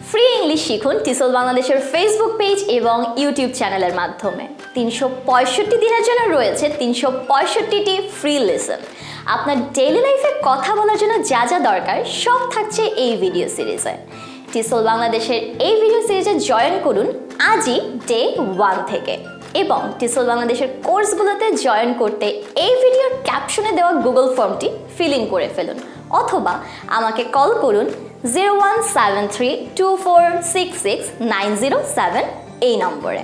Free English শিখুন টিসল বাংলাদেশের Facebook page এবং ইউটিউব চ্যানেলের মাধ্যমে। তিনশো পঁয়ষট্টি দিনের জন্য রয়েছে তিনশো পঁয়ষট্টিটি ফ্রি লেসন আপনার ডেইলি লাইফে কথা বলার জন্য যা যা দরকার, সব থাকছে এই ভিডিও সিরিজে টিসল বাংলাদেশের এই ভিডিও সিরিজে জয়েন করুন আজই ডে ওয়ান থেকে। এবং টিসল বাংলাদেশের কোর্সগুলোতে জয়েন করতে এই ভিডিওর ক্যাপশনে দেওয়া গুগল ফর্মটি ফিল ইন করে ফেলুন। অথবা আমাকে কল করুন zero one seven three two four six six nine zero seven এই নম্বরে